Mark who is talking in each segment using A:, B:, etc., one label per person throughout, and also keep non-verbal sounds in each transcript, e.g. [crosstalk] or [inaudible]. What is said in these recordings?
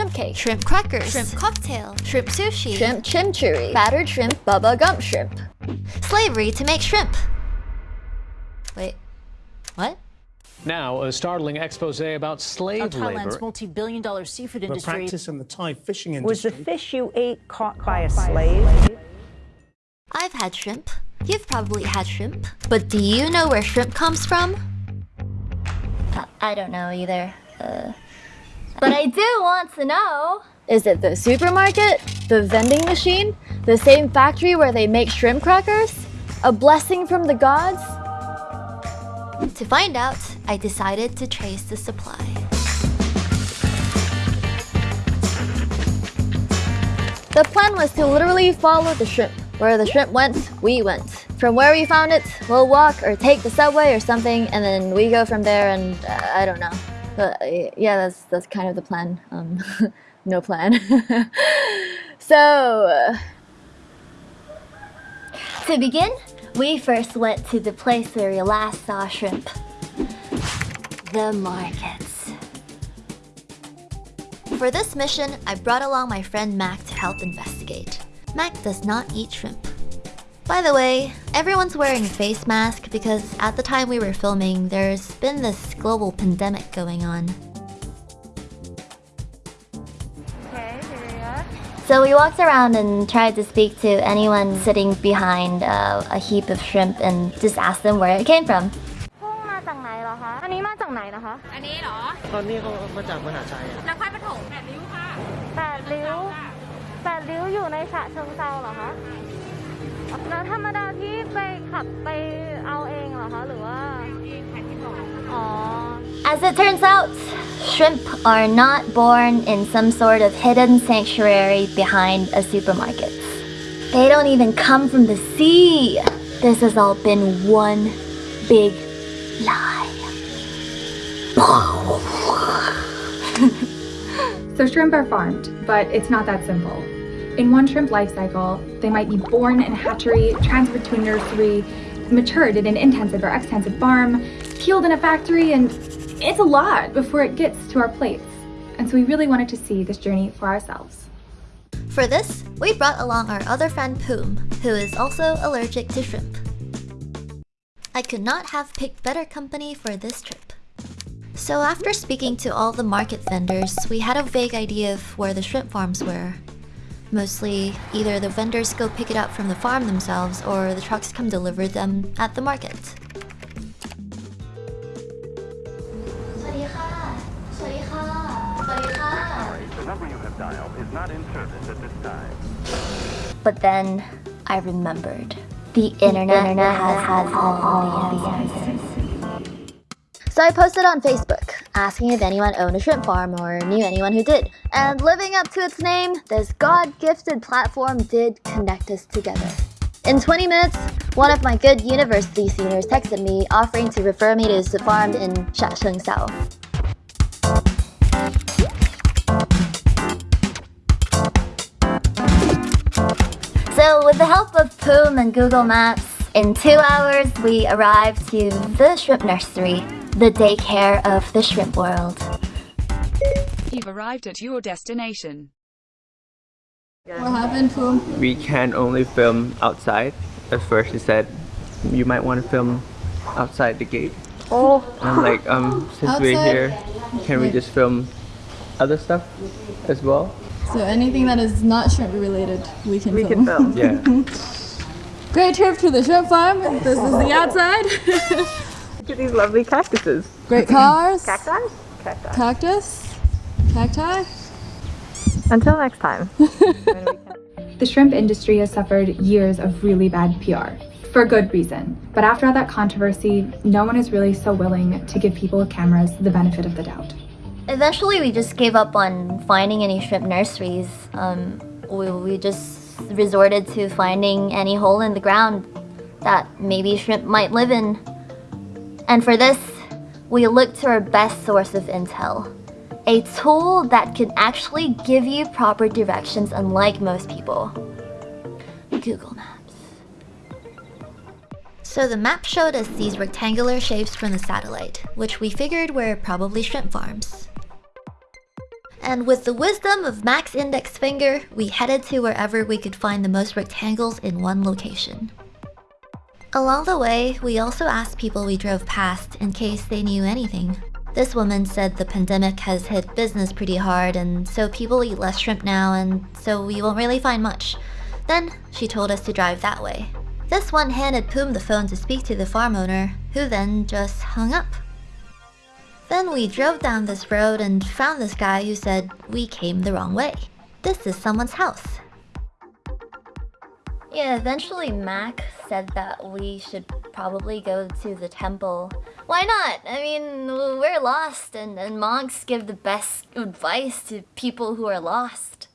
A: shrimp cake,
B: shrimp crackers,
A: shrimp cocktail,
B: shrimp sushi,
A: shrimp chimichurri, battered shrimp, bubba gump shrimp.
B: slavery to make shrimp. Wait, what?
C: Now, a startling expose about
D: Now,
C: slave
D: Thailand's
C: labor.
D: multi-billion dollar seafood industry.
E: The
D: industry
E: practice in the Thai fishing industry.
F: Was the fish you ate caught by a slave?
B: I've had shrimp. You've probably had shrimp. But do you know where shrimp comes from? Uh, I don't know either. Uh, but I do want to know.
A: Is it the supermarket? The vending machine? The same factory where they make shrimp crackers? A blessing from the gods?
B: To find out, I decided to trace the supply.
A: The plan was to literally follow the shrimp. Where the shrimp went, we went. From where we found it, we'll walk or take the subway or something, and then we go from there. And uh, I don't know, but uh, yeah, that's that's kind of the plan. Um, [laughs] no plan. [laughs] so uh,
B: To begin, we first went to the place where we last saw shrimp. The markets. For this mission, I brought along my friend Mac to help investigate. Mac does not eat shrimp. By the way, everyone's wearing a face mask because at the time we were filming, there's been this global pandemic going on. So we walked around and tried to speak to anyone sitting behind uh, a heap of shrimp and just asked them where it came from.
G: พุ่งมาจากไหนเหรอคะ อันนี้มาจากไหนนะคะ
H: อันนี้เหรอ
E: ตอนนี้เขามาจากมหาชัยอะ
H: นครปฐมแปดริ้วค่ะ
G: แปดริ้วแปดริ้วอยู่ในฉะเชิงเซาเหรอคะ แล้วธรรมดาที่ไปขับไปเอาเองเหรอคะ หรือว่า อ๋อ
B: As it turns out, shrimp are not born in some sort of hidden sanctuary behind a supermarket. They don't even come from the sea. This has all been one big lie. [laughs]
I: So shrimp are farmed, but it's not that simple. In one shrimp life cycle, they might be born in a hatchery, transferred to a nursery, matured in an intensive or extensive farm, peeled in a factory, and it's a lot before it gets to our plates. And so we really wanted to see this journey for ourselves.
B: For this, we brought along our other friend Poom, who is also allergic to shrimp. I could not have picked better company for this trip. So after speaking to all the market vendors, we had a vague idea of where the shrimp farms were. Mostly, either the vendors go pick it up from the farm themselves or the trucks come deliver them at the market.
J: The number you have dialed is not in service at this time.
B: But then I remembered. The internet, has, has all the answers.
A: So I posted on Facebook, asking if anyone owned a shrimp farm or knew anyone who did. And living up to its name, this God-gifted platform did connect us together. In 20 minutes, one of my good university seniors texted me offering to refer me to his farm in Chachoengsao.
B: So with the help of Poom and Google Maps, in two hours we arrived to the shrimp nursery, the daycare of the shrimp world.
H: You've arrived at your destination.
A: What happened, Poom?
K: we can only film outside. At first, he said you might want to film outside the gate.
A: Oh.
K: I'm like, um, [laughs] since we're here, can we just film other stuff as well?
A: So anything that is not shrimp related, we can
F: We can film.
K: Yeah. [laughs]
A: Great trip to the shrimp farm. This is the [laughs] outside.
F: Look at these lovely cactuses.
A: Great cars.
F: Cacti? Cacti.
A: Cactus. Cacti.
F: Until next time. [laughs]
I: The shrimp industry has suffered years of really bad PR, for good reason. But after all that controversy, no one is really so willing to give people with cameras the benefit of the doubt.
B: Eventually we just gave up on finding any shrimp nurseries. Um, we, we just resorted to finding any hole in the ground that maybe shrimp might live in. And for this, we look to our best source of intel. A tool that can actually give you proper directions unlike most people. Google Maps. So the map showed us these rectangular shapes from the satellite, which we figured were probably shrimp farms.
A: And with the wisdom of Mac's index finger, we headed to wherever we could find the most rectangles in one location. Along the way, we also asked people we drove past in case they knew anything. This woman said the pandemic has hit business pretty hard and so people eat less shrimp now and so we won't really find much. Then she told us to drive that way. This one handed Poom the phone to speak to the farm owner, who then just hung up. Then we drove down this road and found this guy who said we came the wrong way. This is someone's house. Yeah, eventually Mac said that we should probably go to the temple. Why not? I mean, we're lost and, and monks give the best advice to people who are lost.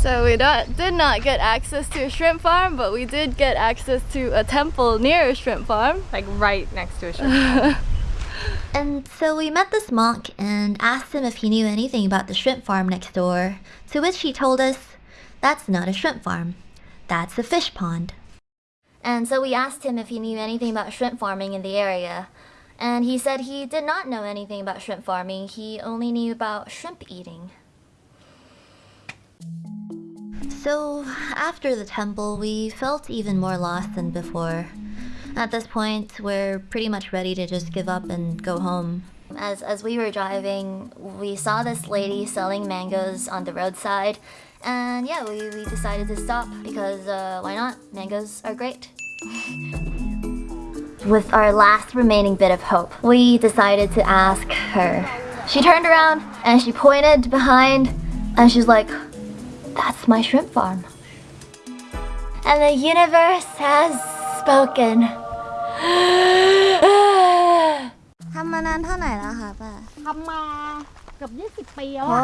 A: So we not, did not get access to a shrimp farm, but we did get access to a temple near a shrimp farm.
B: Like right next to a shrimp farm. [laughs]
A: And so we met this monk and asked him if he knew anything about the shrimp farm next door, to which he told us, that's not a shrimp farm, that's the fish pond. And so we asked him if he knew anything about shrimp farming in the area, and he said he did not know anything about shrimp farming, he only knew about shrimp eating. So, after the temple, we felt even more lost than before. At this point, we're pretty much ready to just give up and go home. As, as we were driving, we saw this lady selling mangoes on the roadside, and yeah, we, we decided to stop because uh, why not? Mangoes are great. With our last remaining bit of hope, we decided to ask her. She turned around and she pointed behind and she's like, that's my shrimp farm. And the universe has spoken. [gasps]
L: ทำมานานเท่าไหร่แล้วคะป้า
D: ทำมา เกือบ20 ปีแล้ว
L: โอ้
D: อะ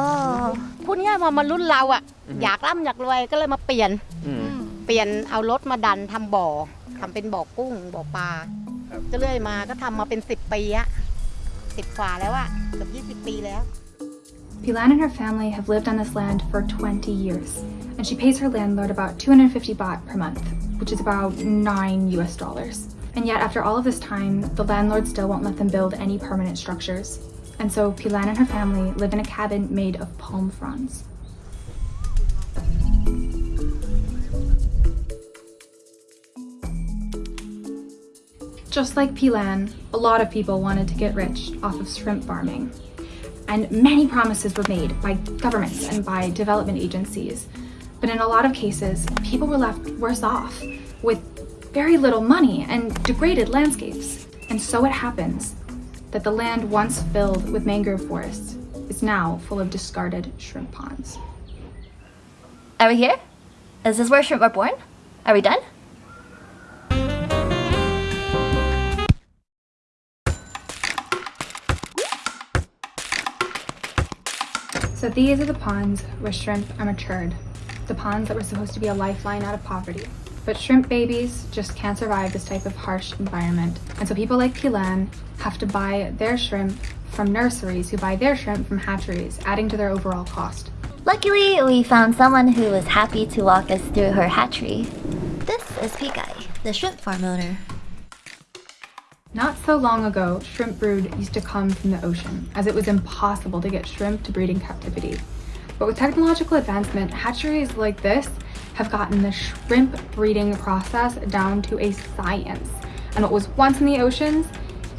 D: พูดง่ายๆพอมารุ่นเราอะอยากร่ำอยากรวยก็เลยมาเปลี่ยน
M: อืม
D: เปลี่ยนเอารถมาดันทำบ่อทำเป็นบ่อกุ้งบ่อปลา
M: ครับ
D: ก็เรื่อยมาก็ทำมาเป็น 10 ปีอะสิบกว่าแล้วอะเกือบ20 ปีแล้ว
I: Pilan and her family have lived on this land for 20 years, and she pays her landlord about 250 baht per month, which is about 9 US dollars. And yet, after all of this time, the landlord still won't let them build any permanent structures. And so Pilan and her family live in a cabin made of palm fronds. Just like Pilan, a lot of people wanted to get rich off of shrimp farming. And many promises were made by governments and by development agencies. But in a lot of cases, people were left worse off with very little money and degraded landscapes. And so it happens that the land once filled with mangrove forests is now full of discarded shrimp ponds.
A: Are we here? Is this where shrimp are born? Are we done?
I: So these are the ponds where shrimp are matured. The ponds that were supposed to be a lifeline out of poverty. But shrimp babies just can't survive this type of harsh environment. And so people like Pilan have to buy their shrimp from nurseries who buy their shrimp from hatcheries, adding to their overall cost.
A: Luckily, we found someone who was happy to walk us through her hatchery. This is Pikai, the shrimp farm owner.
I: Not so long ago, shrimp brood used to come from the ocean, as it was impossible to get shrimp to breed in captivity. But with technological advancement, hatcheries like this have gotten the shrimp breeding process down to a science. And what was once in the oceans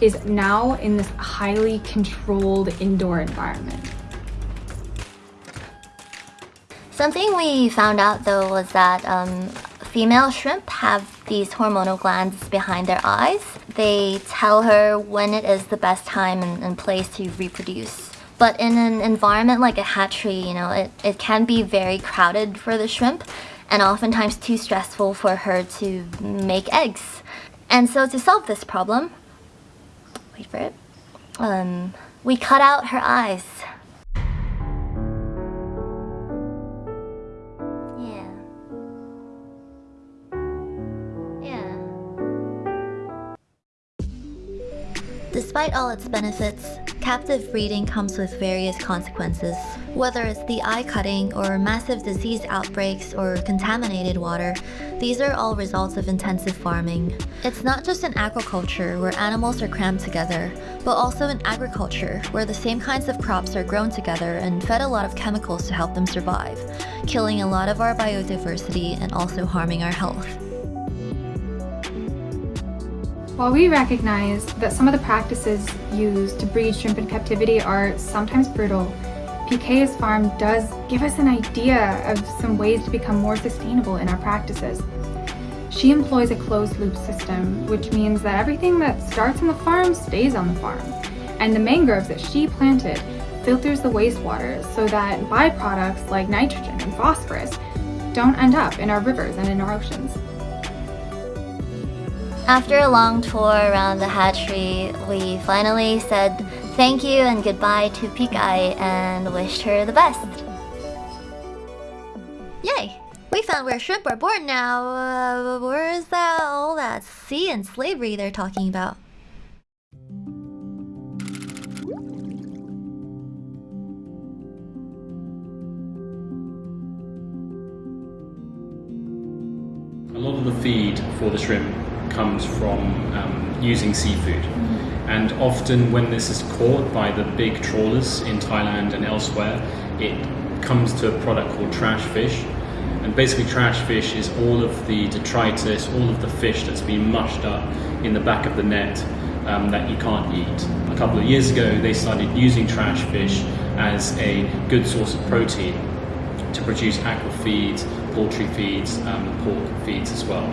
I: is now in this highly controlled indoor environment.
A: Something we found out though was that um, female shrimp have these hormonal glands behind their eyes. They tell her when it is the best time and, and place to reproduce. But in an environment like a hatchery, you know, it, it can be very crowded for the shrimp and oftentimes too stressful for her to make eggs. And so to solve this problem, wait for it, um, we cut out her eyes. Despite
B: all its benefits, captive breeding comes with various consequences. Whether it's the eye cutting or massive disease outbreaks or contaminated water, these are all results of intensive farming. It's not just in aquaculture where animals are crammed together, but also in agriculture where the same kinds of crops are grown together and fed a lot of chemicals to help them survive, killing a lot of our biodiversity and also harming our health.
I: While we recognize that some of the practices used to breed shrimp in captivity are sometimes brutal, PK's farm does give us an idea of some ways to become more sustainable in our practices. She employs a closed loop system, which means that everything that starts on the farm stays on the farm. And the mangroves that she planted filters the wastewater so that byproducts like nitrogen and phosphorus don't end up in our rivers and in our oceans.
B: After a long tour around the hatchery, we finally said thank you and goodbye to Pikai and wished her the best. Yay! We found where shrimp are born now. Uh, where is that all that sea and slavery they're talking about?
N: A lot of the feed for the shrimp comes from um, using seafood. And often when this is caught by the big trawlers in Thailand and elsewhere, it comes to a product called trash fish. And basically trash fish is all of the detritus, all of the fish that's been mushed up in the back of the net um, that you can't eat. A couple of years ago they started using trash fish as a good source of protein to produce aqua feeds, poultry feeds, um, pork feeds as well.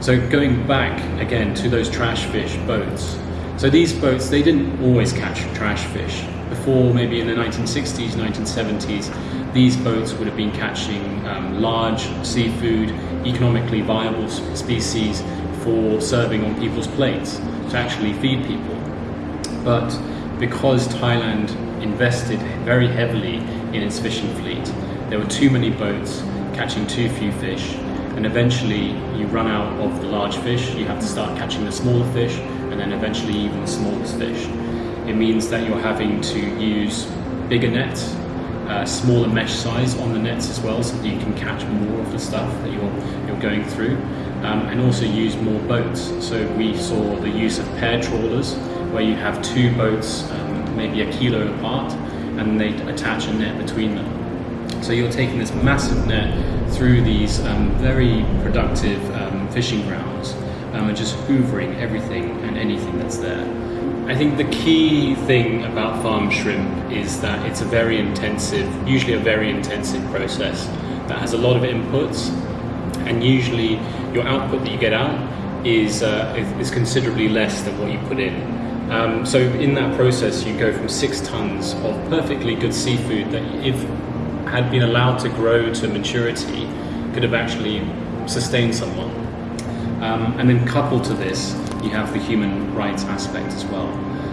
N: So going back again to those trash fish boats. So these boats, they didn't always catch trash fish. Before maybe in the 1960s, 1970s, these boats would have been catching um, large seafood, economically viable species for serving on people's plates to actually feed people. But because Thailand invested very heavily in its fishing fleet, there were too many boats catching too few fish and eventually you run out of the large fish, you have to start catching the smaller fish, and then eventually even the smallest fish. It means that you're having to use bigger nets, uh, smaller mesh size on the nets as well, so that you can catch more of the stuff that you're, you're going through, um, and also use more boats. So we saw the use of pair trawlers, where you have two boats, um, maybe a kilo apart, and they attach a net between them. So you're taking this massive net through these um, very productive um, fishing grounds um, and just hoovering everything and anything that's there. I think the key thing about farm shrimp is that it's a very intensive, usually a very intensive process that has a lot of inputs and usually your output that you get out is, uh, is considerably less than what you put in. Um, so in that process you go from six tons of perfectly good seafood that if had been allowed to grow to maturity could have actually sustained someone. Um, and then coupled to this, you have the human rights aspect as well.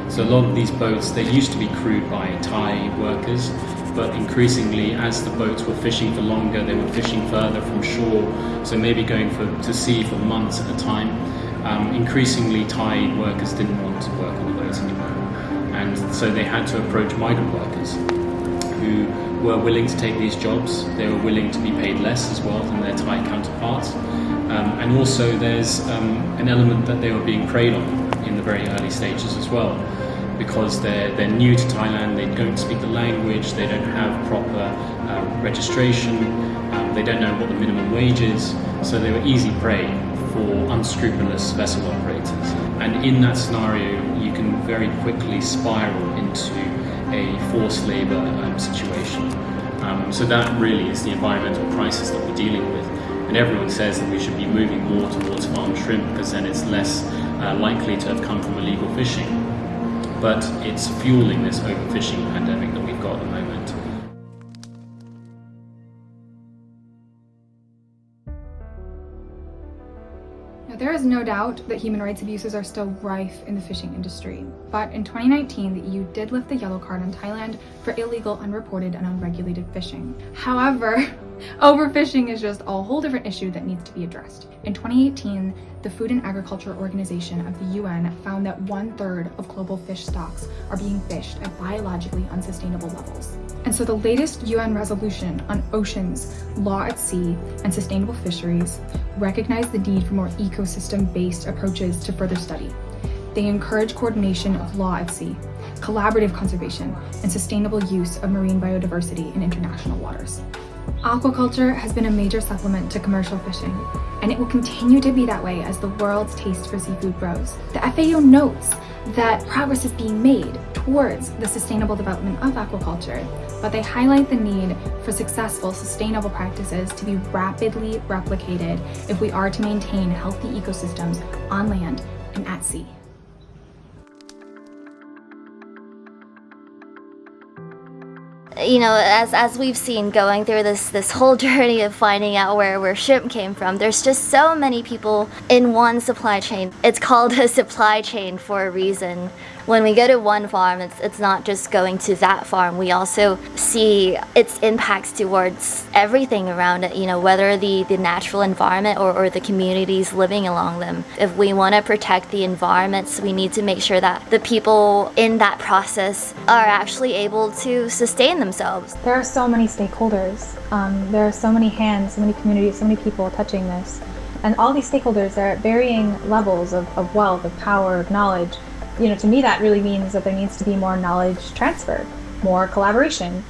N: So a lot of these boats, they used to be crewed by Thai workers, but increasingly as the boats were fishing for longer, they were fishing further from shore, so maybe going for, to sea for months at a time. Um, increasingly Thai workers didn't want to work on the boats anymore. And so they had to approach migrant workers who were willing to take these jobs. They were willing to be paid less as well than their Thai counterparts. Um, and also there's um, an element that they were being preyed on in the very early stages as well because they're, they're new to Thailand, they don't speak the language, they don't have proper uh, registration, um, they don't know what the minimum wage is, so they were easy prey for unscrupulous vessel operators. And in that scenario, you can very quickly spiral into a forced labour um, situation. Um, so that really is the environmental crisis that we're dealing with. And everyone says that we should be moving more towards farmed shrimp because then it's less uh, likely to have come from illegal fishing. But it's fueling this overfishing pandemic that we've got at the moment.
I: Is no doubt that human rights abuses are still rife in the fishing industry, but in 2019 the EU did lift the yellow card on Thailand for illegal, unreported and unregulated fishing. However, [laughs] overfishing is just a whole different issue that needs to be addressed. In 2018, the Food and Agriculture Organization of the UN found that one third of global fish stocks are being fished at biologically unsustainable levels. And so the latest UN resolution on oceans, law at sea, and sustainable fisheries recognize the need for more ecosystem-based approaches to further study. They encourage coordination of law at sea, collaborative conservation, and sustainable use of marine biodiversity in international waters. Aquaculture has been a major supplement to commercial fishing, and it will continue to be that way as the world's taste for seafood grows. The FAO notes that progress is being made towards the sustainable development of aquaculture, but they highlight the need for successful, sustainable practices to be rapidly replicated if we are to maintain healthy ecosystems on land and at sea.
B: You know, as as we've seen going through this this whole [laughs] journey of finding out where where shrimp came from, there's just so many people in one supply chain. It's called a supply chain for a reason when we go to one farm, it's, it's not just going to that farm. We also see its impacts towards everything around it, you know, whether the, the natural environment or, or the communities living along them. If we want to protect the environments, we need to make sure that the people in that process are actually able to sustain themselves.
O: There are so many stakeholders. Um, there are so many hands, so many communities, so many people touching this. And all these stakeholders are at varying levels of, of wealth, of power, of knowledge you know, to me that really means that there needs to be more knowledge transfer, more collaboration.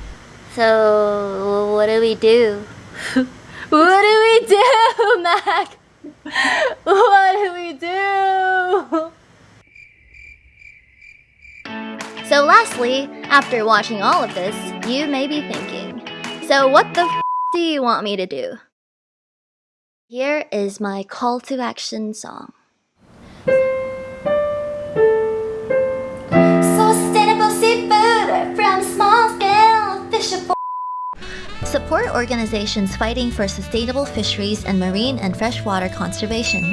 B: So what do we do? [laughs] what do we do, [laughs] Mac? [laughs] what do we do? So lastly, after watching all of this, you may be thinking, so what the f do you want me to do? Here is my call to action song. Support organizations fighting for sustainable fisheries and marine and freshwater conservation.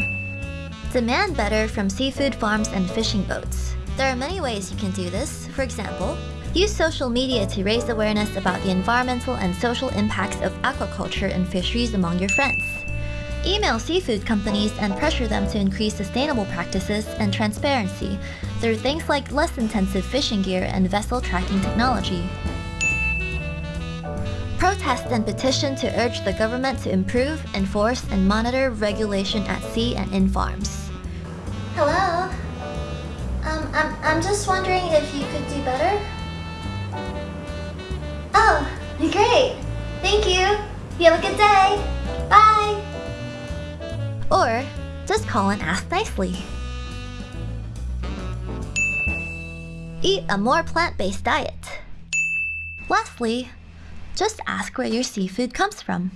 B: Demand better from seafood farms and fishing boats. There are many ways you can do this. For example, use social media to raise awareness about the environmental and social impacts of aquaculture and fisheries among your friends. Email seafood companies and pressure them to increase sustainable practices and transparency through things like less intensive fishing gear and vessel tracking technology protest and petition to urge the government to improve, enforce, and monitor regulation at sea and in farms. Hello? I'm, I'm just wondering if you could do better? Oh, great! Thank you! You have a good day! Bye! Or, just call and ask nicely. Eat a more plant-based diet. Lastly, just ask where your seafood comes from.